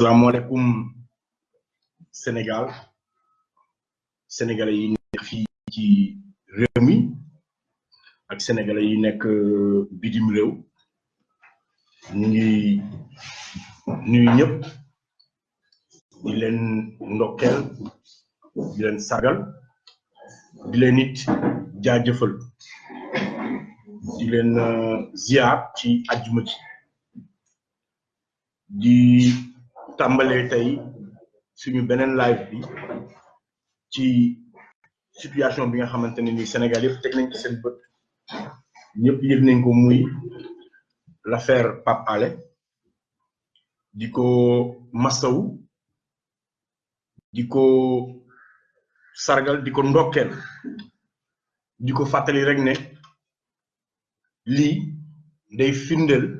salaamaaleykum Sénégal. Sénégalais yi nekk fii ci réew ak sénégalais yi nekk bitim réew. Ñu ngi nuyu ñëpp di leen ndokkeel di leen sargal di leen it jaajëfal di leen ziar ci àjjuma ji. Di tàmbalee tey suñu beneen live bi ci situation bi nga xamante ne ni Sénégal yëpp teg nañ ci seen bët. Ñëpp yëg nañ ko muy l'affaire Pape Alé. Di ko masawu di ko sargal di ko ndokkeel. Di ko fàttali rek ne lii day firndeel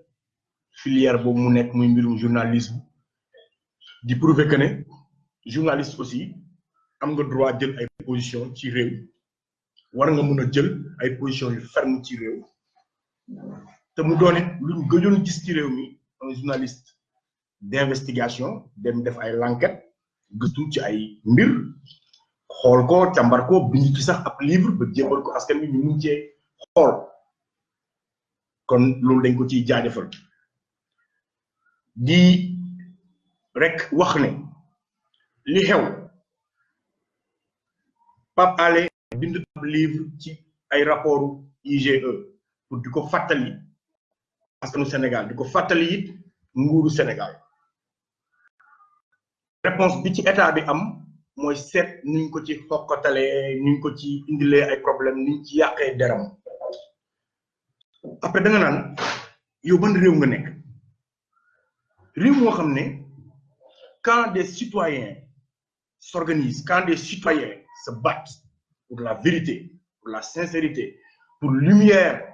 filière boobu mu nekk muy mbirum journalisme di prouver que ne journaliste aussi am nga droit jël ay position ci réew war nga mën a jël ay position yu ferme ci réew. Te mu doon it luñ gëjoon gis ci réew mi un journaliste d'investigation dem def ay l'enquête gëstu ci ay mbir xool ko càmbar ko bind ci sax ab livre ba jébbal ko askan bi ñu mun cee kon loolu dañ ko ciy jaajëfal di rek wax ne li xew. Pape Alé bind ab livre ci ay rapportu IGE pour di ko fàttali askanu Sénégal di ko fàttali it nguuru Sénégal. Réponse bi ci état bi am mooy seet nuñ ko ci xokkatalee nuñ ko ci indilee ay problème nuñ ci yàqee deram. Après da nga naan yow ban réew nga nekk quand des citoyens s'organisent quand des citoyens se battent pour la vérité pour la sincérité pour lumière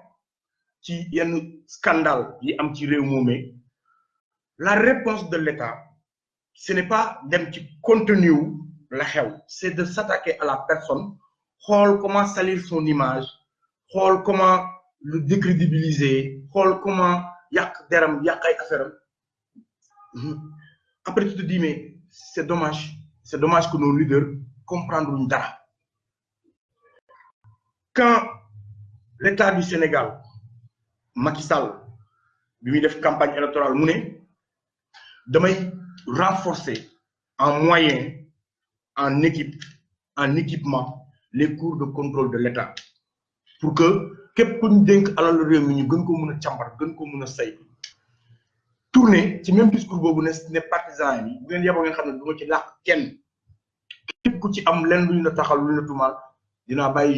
ci yenn scandale yi am ci réew moomee la réponse de l'État ce n'est pas dem ci contenu c'est de s'attaquer à la personne comment salir son image comment le décrédibiliser comment yàq deram après tu te dis mais c'est dommage. C'est dommage que nos leaders comprendre luñ dara. Quand l'État du Sénégal Macky Sall bi muy campagne électorale mu ne damay renforcer en moyens en équipe en équipement les cours de contrôle de l'État pour que képp ku ñu dénk alal réew mi ñu gën ko mën a càmbar gën ko mën tourné ci même discours boobu ne ne partisan yi bu ngeen yeboo ngeen ci kenn. Ku ci am taxal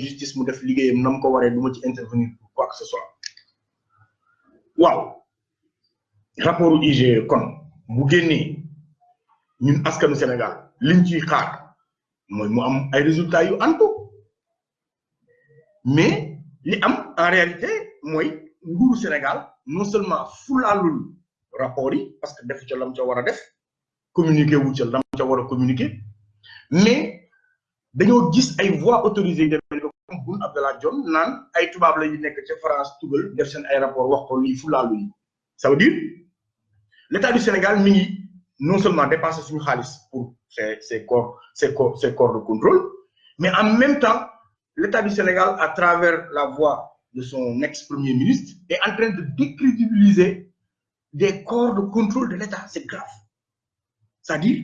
justice mu def liggéeyam ko quoi que ce soit. Waaw. Rapport IGE kon bu ñun askanu Sénégal liñ xaar mu am ay résultats yu antu. Mais en réalité Sénégal non seulement rapport yi parce que def ca lam ca war a def communiqué wu ca lam ca war a mais dañoo gis ay voix autorisées yi demee ko comme Boun Abdallah Dionne naan ay tubaab la yu nekk ca France tugal def seen ay rapport wax ko lii fulaalu yi. Ça veut dire l'État du Sénégal mi ngi non seulement dépenser suñu xaalis pour ses ses corps ses corps ses corps de contrôle mais en même temps l'État du Sénégal à travers la voix de son ex-premier ministre est en train de décrédibiliser des corps de contrôle de l'État c'est grave. C'est-à-dire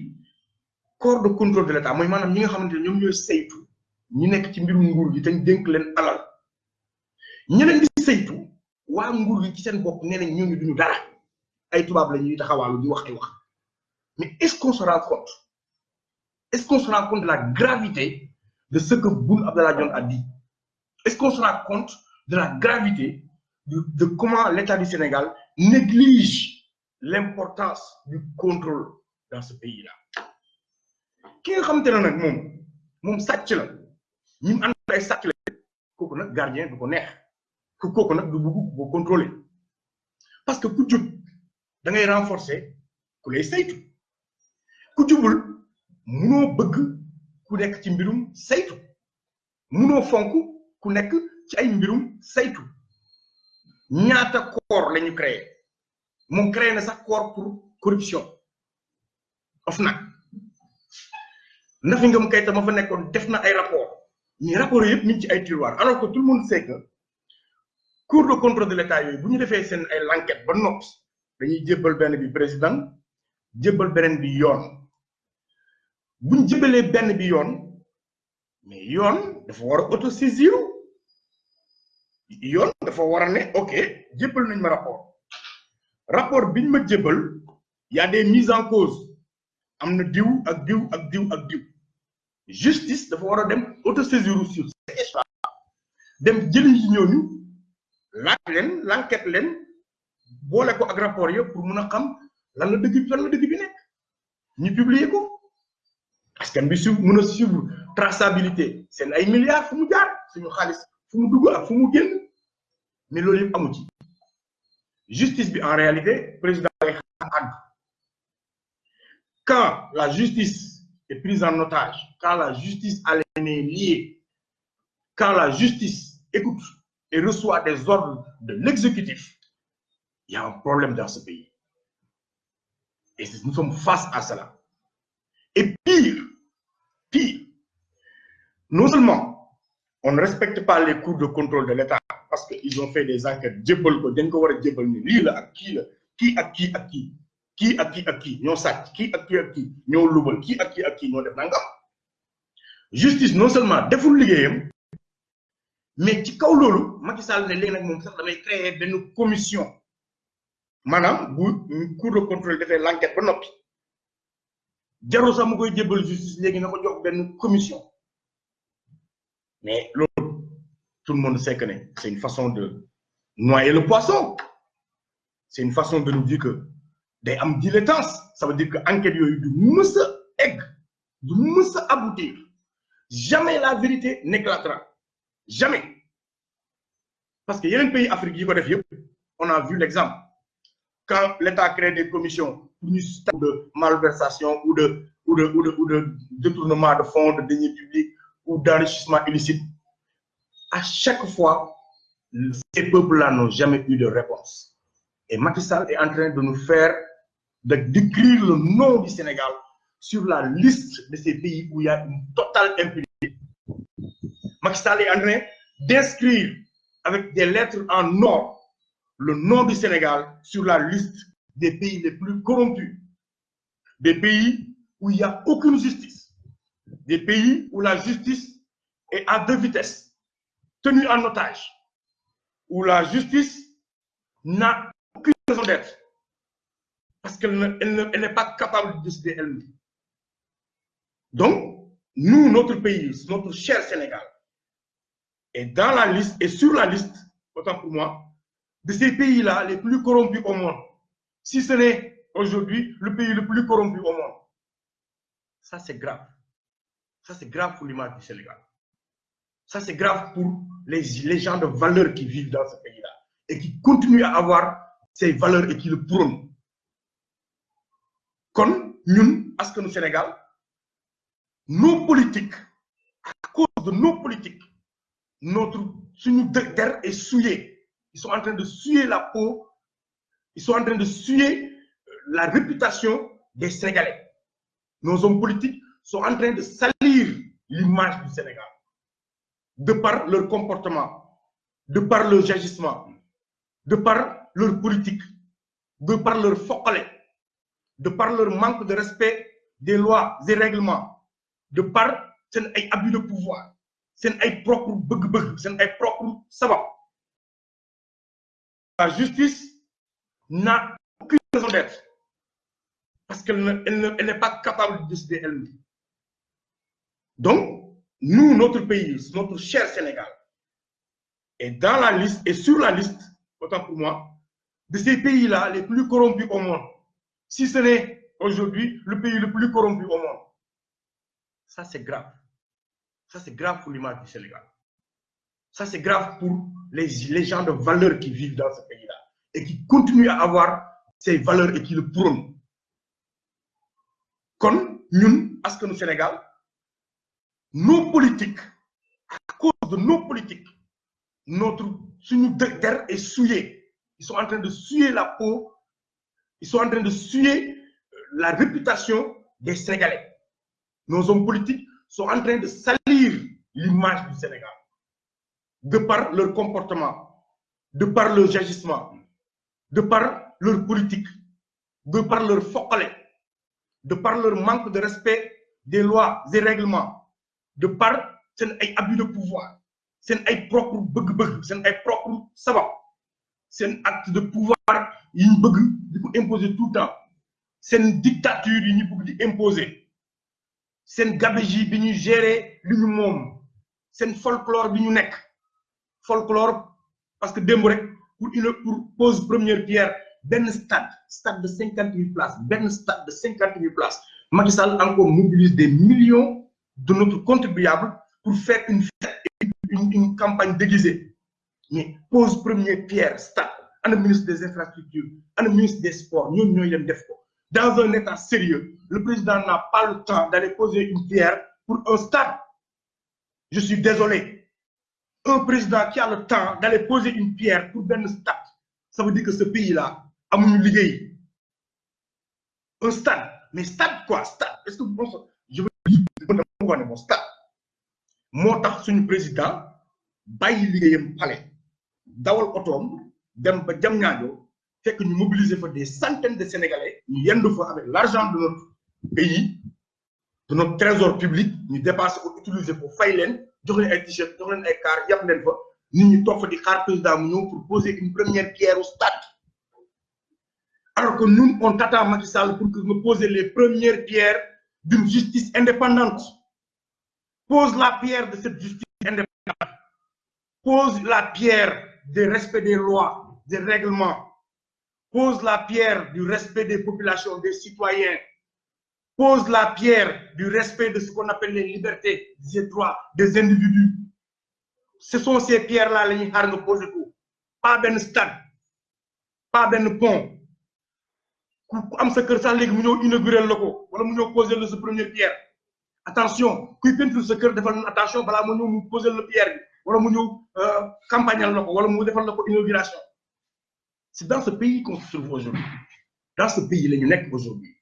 corps de contrôle de l'État mooy maanaam ñi nga xamante ne ñoom ñooy saytu ñi nekk ci mbirum nguur gi te ñu dénk leen alal. Ñeneen di saytu waa nguur gi ci seen bopp nee nañ ñooñu duñu dara. Ay tubaab la ñuy taxawaalu di wax ay wax. Mais est-ce qu'on se rend compte? Est-ce qu'on se rend compte de la gravité de ce que Boun Abdallah Dionne a dit? Est-ce qu'on se rend compte de la gravité de, de comment l'État du Sénégal néglige l'importance du contrôle dans ce pays-là. Ki nga parce que renforcer ku lay saytu. Ku jubul munoo bëgg ñaata corps la ñu créé? Moom créé na sax corps pour corruption. Of nag. Nafi Ngom Keïta ma fa nekkoon def na ay rapport. Mais rapport yëpp ñu ci ay tiroir. Alors que tout le monde sait que cour de contrôle de l'état yooyu bu ñu defee seen ay l'enquête ba noppi dañuy jébbal benn bi président jébbal beneen bi yoon. Bu ñu jébbalee benn bi yoon mais yoon dafa war a autosaisir yoon dafa war a ne ok nañ rapport. Rapport biñ y a des mises en cause. Am na diw ak diw ak diw ak justice dafa war dem autosaisir sur ces dem jëli ci ñooñu laaj leen l'enquête leen boole ko ak pour mun a xam lan la dëgg la dëgg bi nekk. Ñu publier ko. Askan bi su mun a suivre traçabilité seen ay milliards fu mu jaar suñu mais loolu justice en réalité président quand la justice est prise en otage quand la justice a les mains liées quand la justice écoute et reçoit des ordres de l'exécutif il y a un problème dans ce pays. Et nous sommes face à cela. Et pire pire non seulement on ne respecte pas les cours de contrôle de l'État parce qu'ils ont fait des enquêtes. Jébbal ko dañ ko war a jébbal ni lii la ak kii la. Kii ak kii ak kii. Kii ak kii ak kii ñoo sàcc. Kii ak kii ak kii ñoo lubal. Kii ak kii ak kii justice non seulement deful liggéeyam mais ci kaw loolu Macky Sall ne léegi nag moom sax damay créer benn commission. Maanaam bu cour de contrôle defee l'enquête ba noppi. Jarul sax mu koy jébbal justice léegi na ko jox benn commission mais loolu tout le monde sait que c'est une façon de noyer le poisson. C'est une façon de nous dire que day am dilettance. Ça veut dire que enquête yooyu du a egg du a aboutir. Jamais la vérité n'éclatera. Jamais. Parce que yeneen pays Afrique yi ko def yëpp on a vu l'exemple. Quand l'État crée des commissions de malversation ou de ou de ou de ou de détournement de fonds de deniers publics ou d'enrichissement illicite à chaque fois ces peuples-là n'ont jamais eu de réponse. Et Macky Sall est en train de nous faire de d'écrire le nom du Sénégal sur la liste de ces pays où il y a une totale impunité. Macky Sall est en train d'inscrire avec des lettres en or le nom du Sénégal sur la liste des pays les plus corrompus des pays où il n'y a aucune justice des pays où la justice est à deux vitesses tenue en otage où la justice n'a aucune raison d'être parce qu'elle ne, elle ne, elle n'est pas capable de décider elle-même. Donc, nous, notre pays, notre cher Sénégal, est dans la liste et sur la liste, autant pour moi, de ces pays-là les plus corrompus au monde. Si ce n'est aujourd'hui le pays le plus corrompu au monde. Ça, c'est grave. Ça, c'est grave pour l'image du Sénégal. Ça, c'est grave pour les, les gens de valeur qui vivent dans ce pays-là et qui continuent à avoir ces valeurs et qui le prônent. Comme nous, askanu Sénégal, nos politiques, à cause de nos politiques, notre terre est souillée. Ils sont en train de souiller la peau, ils sont en train de souiller la réputation des Sénégalais. Nos hommes politiques sont en train de salir l'image du Sénégal de par leur comportement, de par leur agissement, de par leur politique, de par leur focolé, de par leur manque de respect des lois et règlements, de par seen abus de pouvoir seen ay propre bëgg-bëgg seen propre sabab. La justice n'a aucune raison d'être parce qu'elle ne, elle ne, elle n'est pas capable de décider elle-même. Donc, nous, notre pays, notre cher Sénégal, est dans la liste et sur la liste, autant pour moi, de ces pays-là les plus corrompus au monde. Si ce n'est aujourd'hui le pays le plus corrompu au monde. Ça, c'est grave. Ça, c'est grave pour l'image du Sénégal. Ça, c'est grave pour les, les gens de valeur qui vivent dans ce pays-là et qui continuent à avoir ces valeurs et qui le prônent. Comme nous, à ce que nous Sénégal, nos politiques, à cause de nos politiques, notre terre est souillée. Ils sont en train de souiller la peau, ils sont en train de souiller la réputation des Sénégalais. Nos hommes politiques sont en train de salir l'image du Sénégal de par leur comportement, de par leur agissement, de par leur politique, de par leur focale, de par leur manque de respect des lois et règlements, de par seen ay abus de pouvoir seen ay propre bëgg-bëgg seen ay propre sabab seen acte de pouvoir yi ñu bëgg imposer tout le temps seen dictature yi ñu bëgg di imposer gabegie bi ñu gérer li ñu moom seen folklore bi ñu nekk. Folklore parce que démb rek pour une pose première pierre benn stade stade de cinquante mille places benn stade de cinquante mille places. Macky encore mobilise des millions de notre contribuable pour faire une une, campagne déguisée. Mais pose première pierre stade. Ana ministre des infrastructures ana ministre des sports leen def ko. Dans un état sérieux le président n'a pas le temps d'aller poser une pierre pour un stade. Je suis désolé. Un président qui a le temps d'aller poser une pierre pour benn stade ça veut dire que ce pays-là amuñu liggéey. Un stade mais stade quoi stade? Est-ce que bon je bon stade président bàyyi liggéeyam pale dawal otoom des centaines de sénégalais avec l'argent de notre pays de notre trésor public ñu dépassé ko utiliser ko fay leen jox leen ay t-shirt jox leen ay car yàpp mu pour poser une première pierre au stade. Alors que nous on t'attend Macky Sall pour poser les premières pierres d'une justice indépendante pose la pierre de cette justice indépendante. Pose la pierre du respect des lois des règlements. Pose la pierre du respect des populations des citoyens. Pose la pierre du respect de ce qu'on appelle les libertés des droits des individus. Ce sont ces pierres-là xaar nga poser ko. Pas benn stade pas benn pont. Ku am sa kër sax léegi mu ñëw inaugurer la ko wala mu ñëw pierre attention kuy peinture sa kër defal attention balaa mu ñëw mu poser la pierre bi wala mu ñëw campagnal la ko wala inauguration. C'est dans ce pays qu'on se trouve aujourd'hui. Dans ce pays la ñu nekk aujourd'hui.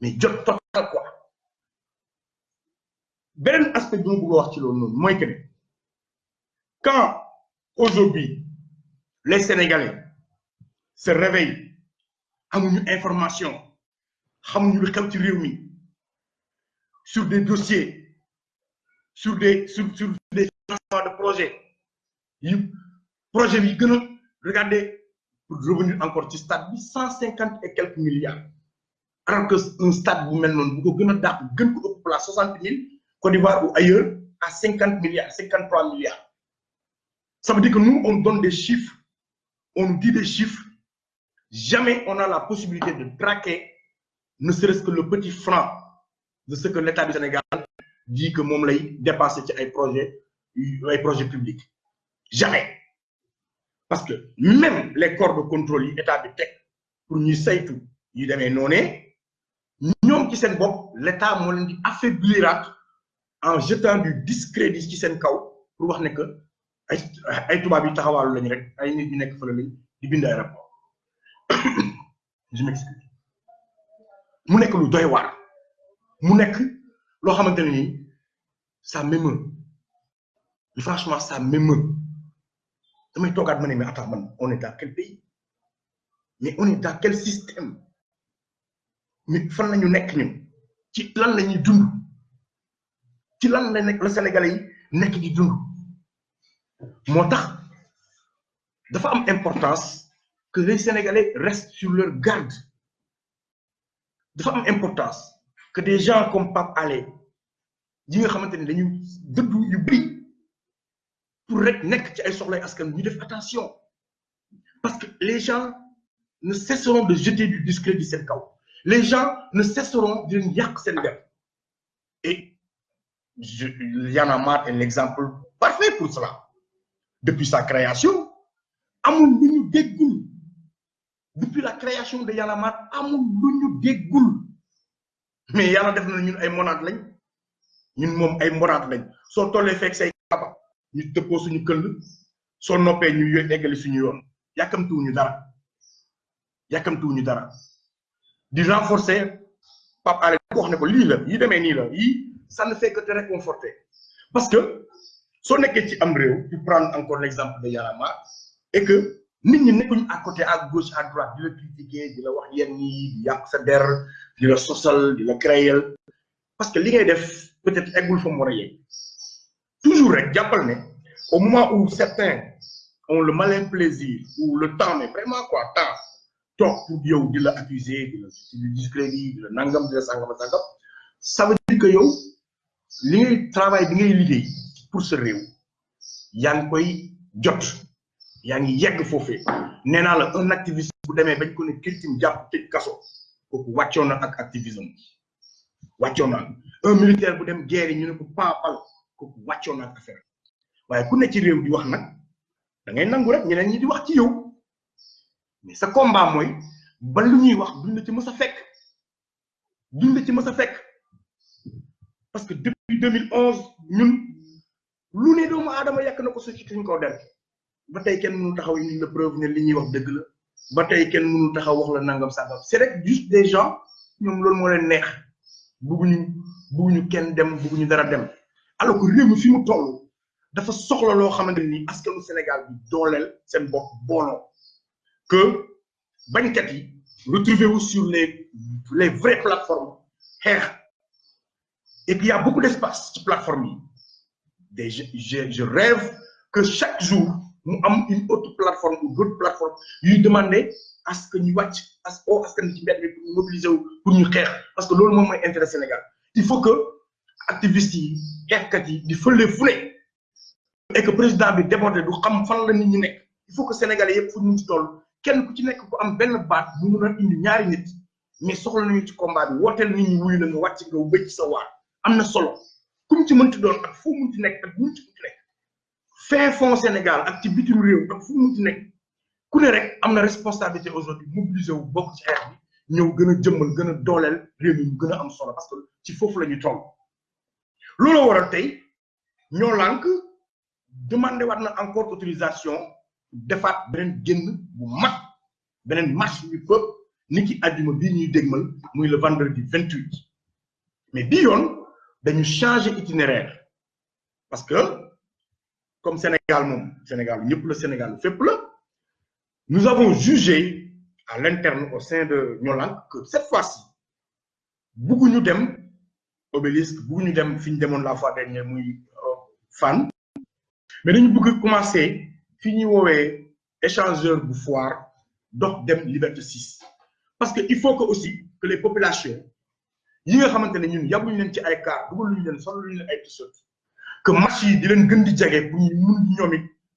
Mais jot total quoi. Beneen aspect a que quand aujourd'hui les Sénégalais se réveillent amuñu information xamuñu lu xew sur des dossiers sur des sur sur des de projets projet bi regardez pour revenir encore ci stade bi cent cinquante et quelques milliards. Alors que un stade bu mel noonu bu ko gën a dàq gën ko ëpp place Côte d'Ivoire ou ailleurs à cinquante milliards cinquante trois milliards. Ça veut dire que nous on donne des chiffres on dit des chiffres. Jamais on a la possibilité de traquer ne serait-ce que le petit franc de ce que l'État du Sénégal dit que moom lay dépasser ci ay projets ay publics. Jamais. Parce que même les corps de contrôle yi état bi teg pour ñuy saytu yu demee noonee ñoom ci seen bopp l'État moo leen en jetant du discrédit ci seen kaw pour wax ne que ay ay tubaab yi taxawaalu lañu rek ay nit ñu nekk fële lañ rapport je m'excuse. Mu nekk lu doy waar mu ça m'émeut. Franchement ça m'émeut. Damay toogaat ma mais attends on est dans quel pays? Mais on est dans quel système? Mais fan la ñu ci lan dund? Ci Sénégalais yi di dund? Dafa que les Sénégalais restent sur leur garde. Dafa am importance que des gens comme Pape Alé yi nga xamante ne dañu dëddu yu bëri pour rek nekk ci ay soxlay askan attention parce que les gens ne cesseront de jeter du discrédit seen kaw les gens ne cesseront de yak sen Et je, Y'en a marre est l'exemple parfait pour cela. Depuis sa création, amul déggul. Depuis la création de Y'en a marre, amul. Mais yalla def na ñun ay monade lañ. Ñun mom ay monade lañ. So tolé fek say kaba, ñu tepp suñu keul, so noppé ñu eggali suñu yoon. Yakamtu ñu dara. Yakamtu ñu dara. Di renforcer Pape Alé ko wax ko lii la yi demee nii la yii ça ne fait que te réconforter parce que soo nekkee ci am réew tu prendre encore l'exemple de Yanama et que nit ñi nekkuñu à côté à gauche à droite di la critiquer di la wax yenn yi di yàq sa der di la sosal di la créer. Parce que li ngay def peut-être eggul fa mu war a yegg. Toujours rek jàppal ne au moment où certains ont le malin plaisir ou le temps mais vraiment quoi temps toog pour yow di la accuser di la di discrédit di la nangam di la sangam sangam ça veut dire que yow li ngay travail bi ngay liggéey pour ce réew yaa ngi koy jot yaa ngi yegg foofee nee la un activiste bu demee bañ ko ne kirtim jàpp tëj kaso kooku wàccoon na ak activisme. Wàccoon na un militaire bu dem guerre ñu ne ko paapal kooku wàccoon na ak affaire. Waaye ku ne ci réew di wax nag da ngay nangu rek ñeneen ñi di wax ci yow. Mais sa combat mooy ba lu ñuy wax la ci mës a fekk. La ci mës a fekk. Parce que depuis 2011 ñun lu ne doomu aadama yàq na ko su ci suñ c'est juste des gens ñoom loolu moo leen neex. Bugguñu bugguñu kenn dem bugguñu dara dem. Alors que réew mi fi mu toll dafa soxla loo Sénégal bi dooleel seen bopp que bañkat yi retrouvez-vous sur les les vraies plateformes et puis il y a beaucoup d'espace ci plateforme je rêve que chaque jour mu am une autre plateforme ou d'autres plateformes yuy demander à ce que ñu wàcc à ce que askan ci pour mobiliser parce que loolu moom intérêt Sénégal. Il faut que activistes yi xeexkat yi di fële et que président bi débordé du xam fan la il faut que sénégalais yëpp fu ñu ci toll kenn ku ci nekk ku am benn baat bu mun a mais soxla nañu ci combat bi wooteel nit ñi wuyu la nga wàcc nga solo. Mënti doon ak mu ci munti nekk fin fond Sénégal ak ci bitim réew ak fu responsabilité aujourd'hui mobiliser wu bokk ci bi ñëw gën a mu parce que ci foofu la ñu toll. Loolu waral tey demandé encore autorisation defaat beneen génn bu marche ni ki àjjuma bii ñuy dégmal le vendredi 28 mais bii yoon dañu changer itinéraire parce que comme Sénégal Sénégal ñëpp la Sénégal fépp la. Nous avons jugé à l'interne au sein de Ñolank que cette fois-ci bugguñu dem obélisque bugguñu dem fi ñu demoon la fois dernière muy fan mais dañu bëgg commencer fi ñuy woowee échangeur bu Liberté 6 parce que il faut que aussi que les populations yi que match yi di leen gën di jege pour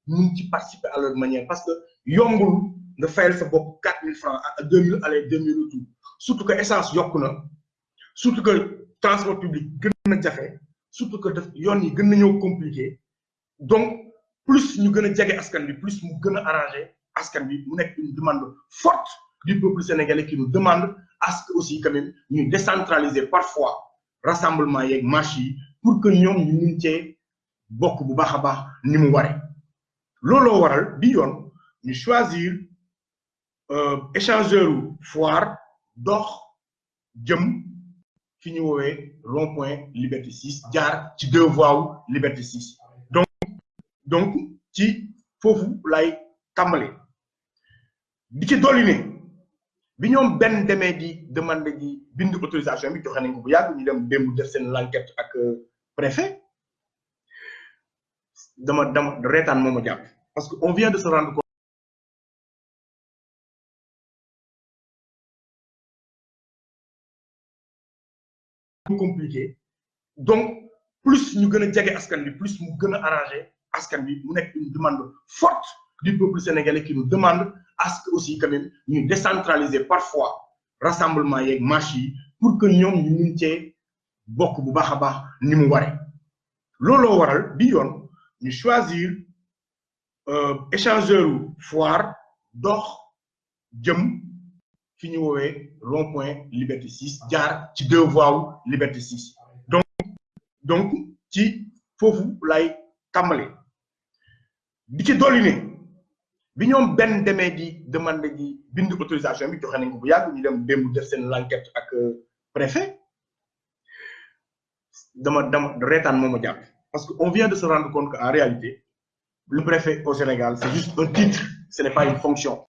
ñu participer à leur manière. Parce que yombul nga fayal sa bopp 4000 francs à 2000 aller 2000 retour surtout que essence yokku na. Surtout que transport public gën na surtout que daf yoon yi gën compliqué. Donc plus ñu gën a jege askan bi plus mu gën a askan bi mu une demande forte du peuple sénégalais qui nous demande à ce aussi quand même ñu décentraliser parfois rassemblement yeeg marche pour que ñoom ñu mun cee bokk bu ni mu waree. Waral bi yoon ñu choisir échangeur foire dox jëm fi ñu woowee rond point liberté 6 jaar ci deux voies liberté 6 donc donc ci foofu lay tàmbale di ci dolli bi ñoom benn demee di demande di bind autorisation bi joxe nañ ko ak préfet. Dama dama reetaan moo parce que on vient de se rendre compte compliqué. Donc plus ñu gën a jege askan plus mu gën a arrangé askan bi mu une demande forte du peuple sénégalais qui nous demande à ce que aussi quand même ñu décentraliser parfois rassemblement yeeg marche pour que ñoom ñu mun cee bokk bu ni mu waree. Waral bi yoon ñu choisir échangeur foire dox rond point liberté 6 jaar deux liberté 6 donc donc ci foofu lay tàmbale di bi ñoom benn demee di demande ji bind autorisation bi joxe nañ ko bu yàgg ñu dem démb def seen l'enquête ak préfet. Dama dama reetaan moom a jàpp. Parce que on vient de se rendre compte que en réalité le préfet au Sénégal c'est juste un titre ce n'est pas une fonction.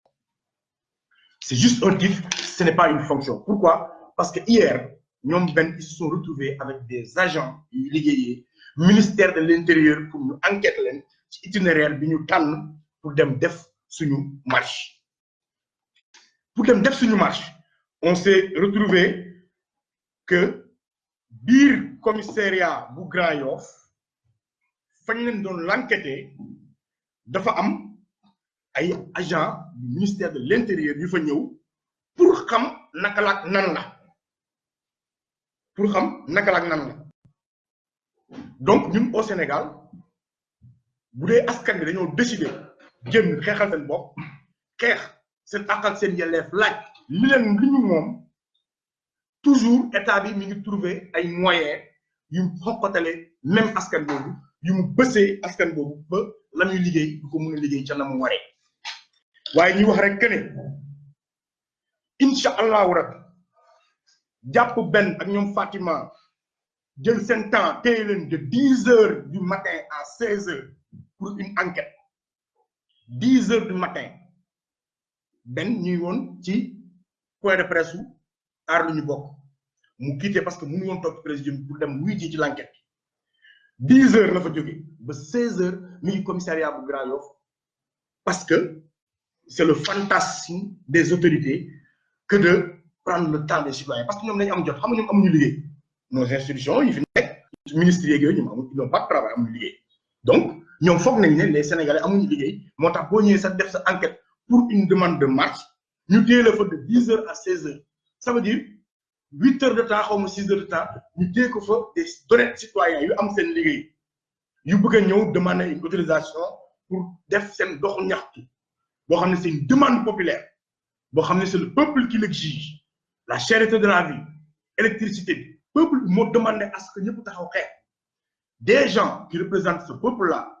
C'est juste un titre ce n'est pas une fonction. Pourquoi? Parce que hier ñoom benn ils se sont retrouvés avec des agents yu ministère de l'intérieur pour ñu enquête leen ci itinéraire bi ñu tànn pour dem def suñu marche. Pour dem def suñu marche on s'est retrouvé que biir commissariat bu Grand Yoff fañ leen doon agent du ministère de l'intérieur yu fa ñëw pour xam naka la nan la. Pour xam naka la nan la. Donc ñun au Sénégal bu dee askan génn xeexal seen bopp xeex seen àq ak seen yelleef laaj li leen li ñu toujours état bi mi ngi trouver ay moyens yu mu même askan yu mu askan la liggéey ko a liggéey ca na mu wax rek Fatima jël temps de dix heures du matin à seize heures pour une enquête dix heures du matin. Ñuy woon ci point de presse su aar lu ñu bokk. Mu quitté parce que mënu woon toog président pour wuy ji ci l'enquête. dix heures la fa jóge. Ba seize heures mi ngi commissariat Grand Yoff. Parce que c'est le fantasme des autorités que de prendre le temps des citoyens. Parce que xam nga ñoom amuñu liggéey. Nos institutions yi fi nekk ministres yeeg yooyu ñoom amuñu ils n'ont pas de travail amuñu liggéey. Donc ñoom foog nañ ne les sénégalais amuñu liggéey. Def sa enquête pour une demande de marche ñu téye la fa de dix heures à seize heures. Ça veut dire huit heures de temps xaw ma six de temps ñu téye ko des honnêtes citoyens yu am seen liggéey yu bëgg a ñëw demander une autorisation pour def seen doxu ñaxtu c'est une demande populaire boo xam c'est le peuple qui l'exige. La cherté de la vie électricité bi peuple moo demandé à ce que ñëpp taxaw xeex. Des gens qui représentent ce peuple là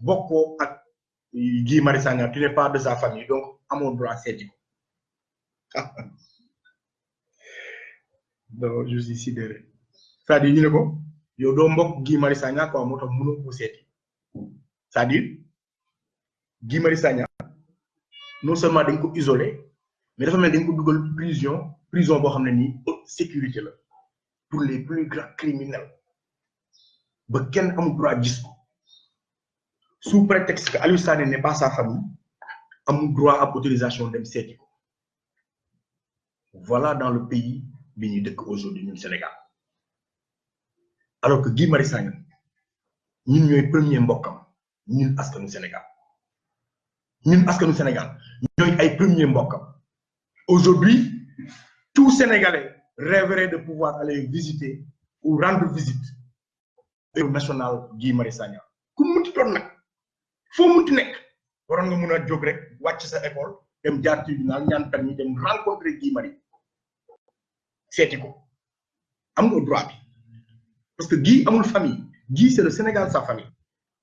bokkoo ak Guy tu n'es pas de sa famille donc amoo droit seeti ko. Non je suis sidéré. C'est-à-dire ñu ne ko yow doo mbokk Guy quoi moo c'est-à-dire Guy non seulement dañ mais dafa mel dañ ko prison prison haute sécurité la pour les plus grands criminels. Ba sous prétexte que Aliou n'est pas sa famille amul droit ab autorisation dem seeti voilà dans le pays bi ñuy dëkk aujourd'hui Sénégal. Alors que Guy Marius Sagna ñun ñooy premier mbokkam ñun askanu Sénégal. Ñun askanu Sénégal ñooy ay premier mbokkam. Aujourd'hui tout Sénégalais rêverait de pouvoir aller visiter ou rendre visite au national Guy Marius foo munti nekk. Waroon nga mun a jóg rek wàcc sa école dem jaar tribunal ñaan permis dem rencontrer Guy Marius. Seeti ko. Am nga droit bi. Parce que Guy amul famille. Guy c'est le Sénégal sa famille.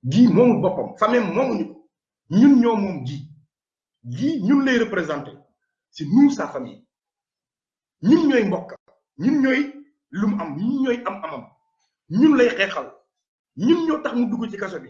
Guy moomul boppam. Famille moomuñu ko. Ñun ñoo moom Guy. Guy ñun lay représenter. C'est nous sa famille. Ñun ñooy mbokk. Ñun ñooy lu mu am. Ñun ñooy am amam ñun lay xeexal. Ñun ñoo tax mu dugg ci kaso bi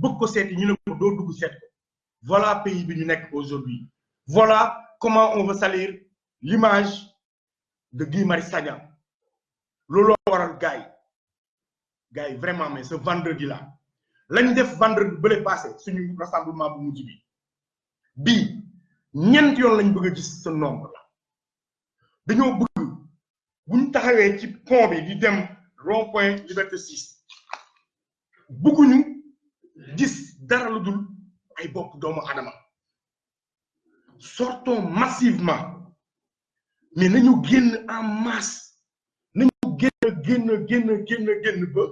bëgg ko voilà pays bi aujourd'hui. Voilà comment on veut salir l'image de Guy Marius Sagna. Looloo waral gars vraiment mais ce vendredi là lañ def vendredi bële passé suñu rassemblement bu mujj bi. Bii ñeent yoon lañ bëgg gis ce nombre là bëgg buñ ci pont bi di dem rond point liberté 6 bëgguñu gis dara lu dul ay bopp doomu adama sortons massivement. Mais nañu génn en masse. Nañu génn génn génn génn génn ba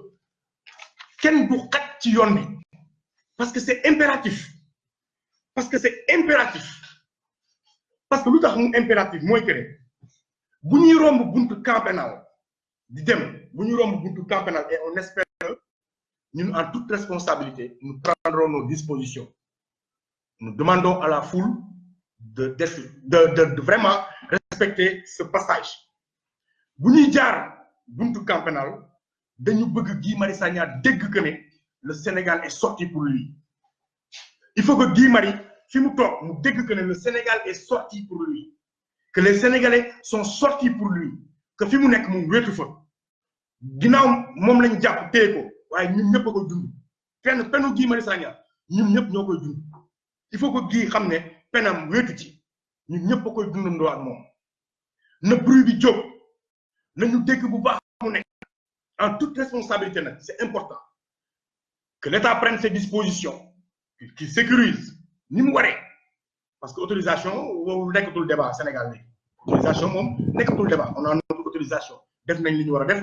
kenn du xaj ci parce que c'est impératif. Parce que c'est impératif. Parce que lu tax mu impératif mooy que ne bu ñuy romb camp di dem bu ñuy romb et on espère ñun en toute responsabilité nous prendrons nos dispositions. Nous demandons à la foule de de de de vraiment respecter ce passage. Bu ñuy jaar buntu camp pénal dañu bëgg Guy Marius Sagna dégg que le Sénégal est sorti pour lui. Il faut que Guy Marius fi mu toog mu que le Sénégal est sorti pour lui. Que les Sénégalais sont sortis pour lui. Que fi mu nekk mu wéetu fa. Ginnaaw moom lañ jàpp téye il faut que Guy xam ne penam wéetu a moom. En toute responsabilité c'est important que l'État prenne ses dispositions qu'il sécurise ni mu waree. Parce que autorisation woowu nekkatul débat Sénégal léegi. Autorisation moom nekkatul débat. On a notre autorisation. Def nañ li ñu war a def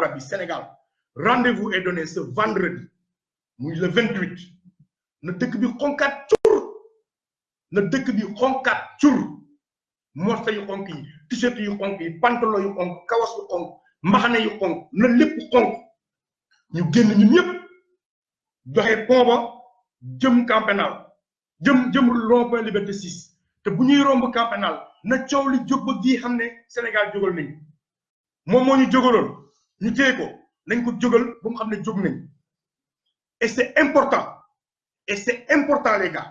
rabbi Sénégal rendez-vous est donné ce vendredi le 28 na dëkk bi xonkaat cur. Na dëkk bi xonkaat cur. Morsa yu xonk yi t-shirt pantalon yu xonk kawas yu xonk mbaxane yu xonk na lépp xonk. Ñu génn ñun ñëpp joxe pont ba jëm camp pénal jëm jëm rond-point liberté 6 te bu ñuy romb camp pénal na coow li jóg ba gii xam ne Sénégal jógal nañ moom moo ñu jógaloon ñu téye ko nañ ko jógal ba mu xam ne jóg nañ. Et c'est important et c'est important les gars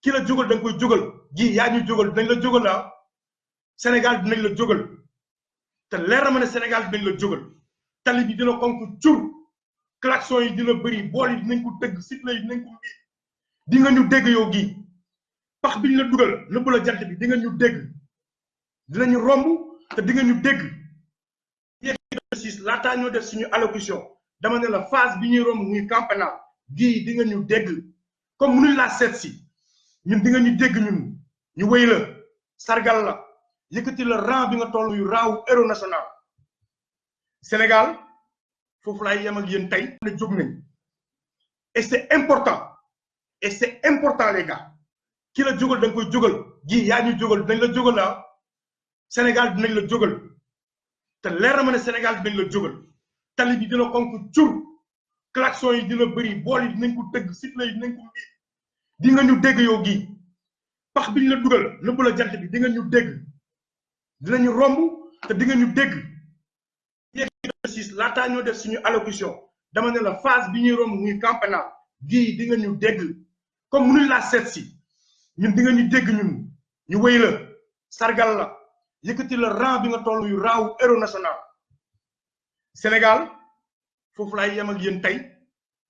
ki la jógal da nga koy jógal. Gii yaa ñu jógal dinañ la jógal la Sénégal dinañ la jógal. Te leer na ma ne Sénégal dinañ la jógal. Tali bi dina xonk cur. Klaxon yi dina bëri bool yi dinañ ko tëgg sifflet yi dinañ ko mbi di nga ñu dégg yow gii pax bi ñu la dugal nëbb la jant bi di nga ñu dégg. Dinañu romb te di nga ñu dégg sis laataa ñoo def suñu allocution. dama ne la phase bi ñuy romb muy camp pénal gii di nga ñu dégg. comme mënuñ laa seet si di nga ñu dégg ñun. ñu wéy la sargal la yëkkati la rang toll yu raawu héros national. Sénégal foofu laay yem ak yéen tey. ne jóg nañ. et c'est important. et c'est important les gars. ki la jógal da nga koy jógal. gi yaa ñu jógal dinañ la jógal la Sénégal dinañ la jógal te leer ma Sénégal dinañ la jógal. Tali bi dina xonk cur klaxon yi dina bëri bool yi dinañ ko tëgg sifflet yi dinañ ko mbi di nga ñu dégg yow gi. Pax biñ la dugal nëbb la jant bi di nga ñu dégg. Dinañu romb te di nga ñu dégg. Yegg laataa ñoo def suñu allocution dama ne la phase bi ñuy romb muy camp pénal gii di nga ñu dégg. Comme mënuñ laa seet si ñun di nga ñu dégg ñun. Ñu wéy la sargal la yëkkati la rang bi nga toll yu rang wu héros national. Sénégal foofu laay yem ak yéen tey.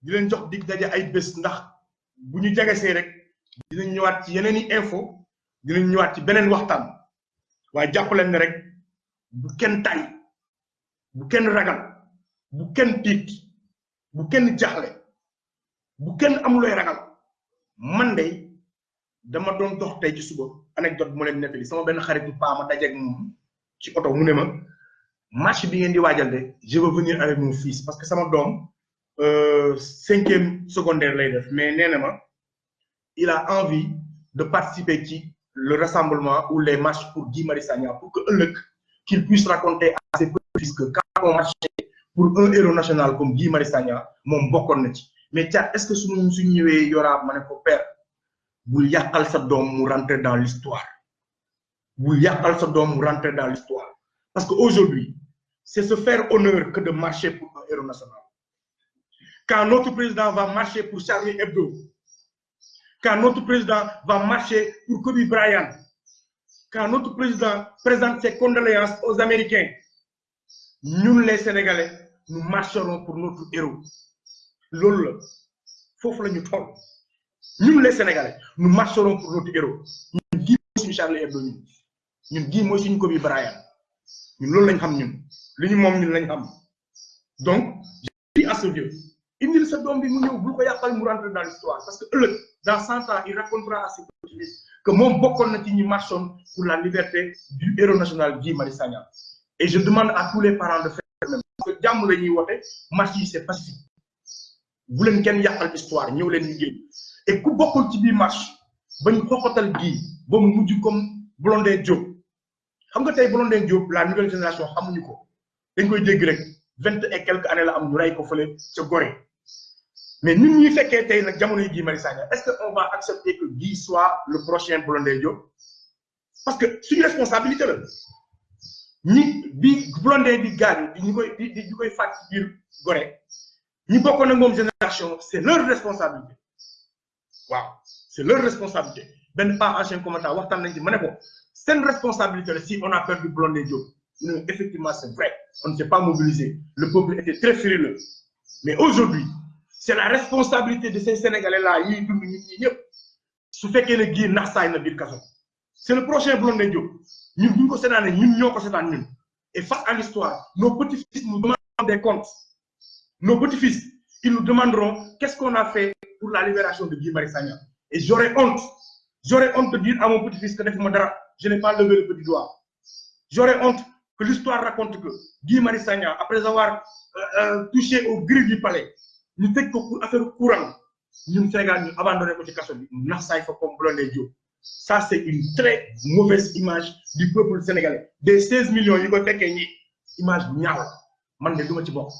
Di leen jox dig daje ay bés ndax bu ñu jegesee rek dinañ ñëwaat ci yeneen i info dinañ ñëwaat ci beneen waxtaan. Waaye jàpp leen ne rek bu kenn tay bu kenn ragal bu kenn tiit bu kenn jaxle bu kenn amulooy ragal man de dama doon dox tey ci suba anecdote ma leen nettali sama benn xaritu paa ma dajeeg moom ci oto mu ne ma match bi ngeen di waajal de je veux venir avec mon fils parce que sama doom cinquième secondaire lay def mais nee na ma il a envie de participer ci le rassemblement ou les marches pour Guy Marius Sagna pour que ëllëg qu'il puisse raconter à ses petits-fils que quand on marchait pour un héros national comme Guy Marius Sagna moom bokkoon na ci. Mais Thiat est-ce que suñu suñ ñëwee yoraa ma ne ko père bul yàqal sa doom rentrer dans l'histoire. Bul yàqal sa doom rentrer dans l'histoire. Parce que aujourd'hui c'est se faire honneur que de marcher pour un héros national. Quand notre président va marcher pour Charlie Hebdo quand notre président va marcher pour Kobe Bryant quand notre président présente ses condoléances aux Américains ñun les Sénégalais nous marcherons pour notre héros. Loolu la. Foofu la ñu toll ñun les Sénégalais nous marcherons pour notre héros. Gii mooy suñu Charlie Hebdo ñun. Ñun gii mooy suñu Kobe Bryant. Ñun loolu lañ xam ñun. Li ñu moom ñun lañ xam. Donc je dis à ce indil sa doom bi mu ñëw bul ko yàqal mu rentrer dans l'histoire. Parce que dans cent ans il racontera à ses petits-fils que moom bokkoon na ñi marchoon pour la liberté du héros national Guy Marius Sagna. Et je demande à tous les parents de faire même. Parce que la ñuy woote marche c'est pacifique. Bu leen kenn yàqal histoire ñëw leen ñu génn et ku bokkul ci biir marche bañ xoxatal gii ba mu mujj comme Blondin Diop. Xam nga tey Blondin Diop la nouvelle génération xamuñu ko. Dañ koy dégg rek vingt et quelques années la am ñu rey ko fële ca Gorée. Mais ñun ñuy fekkee tey nag jamono yi Guy Sagna est-ce que on va accepter que Guy soit le prochain Blondin Diop? Parce que suñu responsabilité la. Ñi bi Blondin di gaañu di ñu koy di ñu koy fàtt ci biir Gorée ñi bokkoon ak moom génération c'est leur responsabilité c'est leur responsabilité. Benn pas commentaire responsabilité si on a perdu Blondin Diop. Effectivement c'est vrai on ne s'est pas mobilisé. Le peuple était très frileux. Mais aujourd'hui c'est la responsabilité de ces Sénégalais là c'est le prochain Blondin Diop. Ñun et face à l'histoire nos petits-fils nous demanderont des comptes. Nos petits-fils ils nous demanderont qu'est-ce qu'on a fait pour la libération de Guy Marius Sagna. Et j'aurais honte. J'aurais honte de dire à mon petit-fils que je n'ai pas levé le petit doigt. J'aurais honte que l'histoire raconte que Guy Marius Sagna après avoir euh, euh, touché au grilles du palais ñu tëj ko pour courant ñun Sénégal ñu abandonné ko ci kaso bi. Nax ça c'est une très mauvaise image du peuple sénégalais. Des 16 millions yi koy fekkee image bu ñaaw man de duma ci bokk.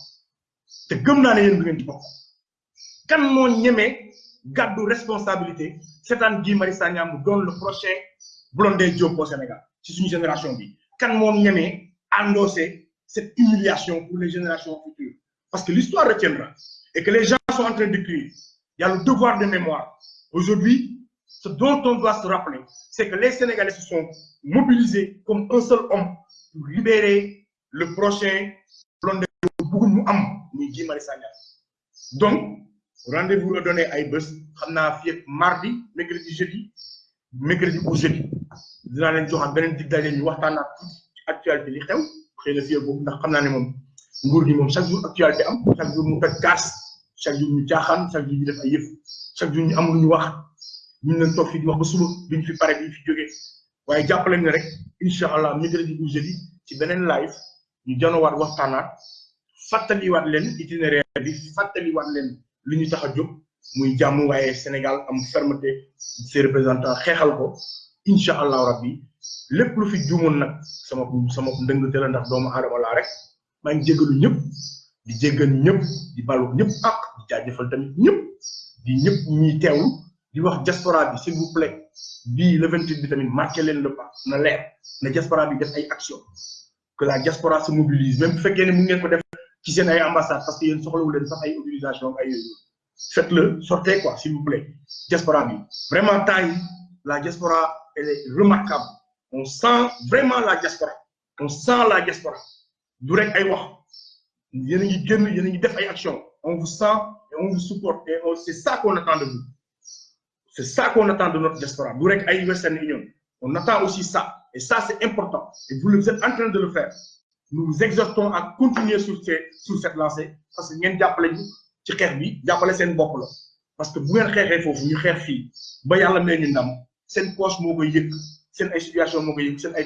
Te gëm naa ne yéen du kan moo ñemee gàddu responsabilité seetaan Guy Marius Sagna mu doon le prochain Blondin Diop au Sénégal ci suñu génération bi. Kan moo ñemee endosser cette humiliation pour les générations futures. Parce que l'histoire retiendra et que les gens sont en train d'écrire. Il y a le devoir de mémoire. Aujourd'hui ce dont on doit se rappeler c'est que les Sénégalais se sont mobilisés comme un seul homme pour libérer le prochain Blondin Diop. Donc rendez-vous la donné ay bés. Xam naa fii ak mardi mercredi jeudi mercredi ou jeudi. Dinaa leen joxaat beneen dig daje ñu waxtaanaat ci actualité li xew. Xëy na fii ak boobu ndax xam naa ne moom nguur gi moom chaque jour actualité am. Chaque jour mu toj kaas. Chaque jour ñu caaxaan. Chaque jour ñu def ay yëf. Chaque jour ñu am lu ñu wax. Ñu leen toog fii di wax ba suba duñ fi pare duñ fi jógee waaye jàppaleen ne rek incha allah mercredi ou jeudi ci beneen live ñu janowaat waxtaanaat. Fàttaliwaat leen itinéraire bi fàttaliwaat leen li ñu tax a jóg muy jàmm waaye Sénégal am fermeté ses représentants xeexal ko incha allahu rabbi. Lépp lu fi juumoon nag sama sama ndëngte la ndax doomu aadama laa rek. Maa ngi jéggalu ñëpp di ñëpp di balu ñëpp ak di jaajëfal tamit ñëpp di ñëpp ñuy teewlu di wax diaspora bi s'il vous plaît. Bii le 28 bi tamit marqué le pas na leer. Na diaspora bi def ay action que la diaspora se mobilise même bu fekkee ne mu ngeen ko ci seen ay ambassade parce que yéen soxlawu leen yooyu. Faites-le sortez quoi s'il vous plaît. Diaspora vraiment temps yi la diaspora elle est remarquable. On sent vraiment la diaspora. On sent la diaspora. Du rek ay wax. Yéen a a ngi def ay action on vous sent et on vous supporte et c'est ça qu'on attend de vous. C'est ça qu'on attend de notre diaspora. Du rek ay Western Union. On attend aussi ça. Et ça c'est important. Et vous êtes en train de le faire nous exhortons à continuer sur cette lancée parce que ngeen jàppale ñu ci xeex bi jàppale seen bopp la. Parce que bu ngeen xeexee foofu ñu xeex fii ba ndam poche ay situation ay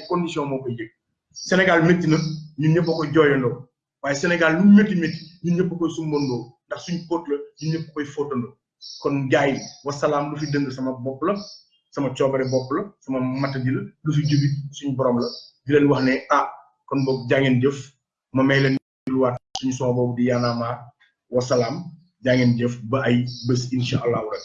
yëg. Sénégal métti na ñun ñëpp Sénégal lu ñun ñëpp ndax suñ póot la ñun koy kon gars yi wasalaam lu fi dëng sama la sama la sama matadi la lu fi jubi borom la. Di leen wax ne ah kon boog jaa ngeen jëf. Ma may leen luwaat suñu son boobu di yaanaamaar wasalaam jaa ngeen jëf ba ay bés incha allahu rek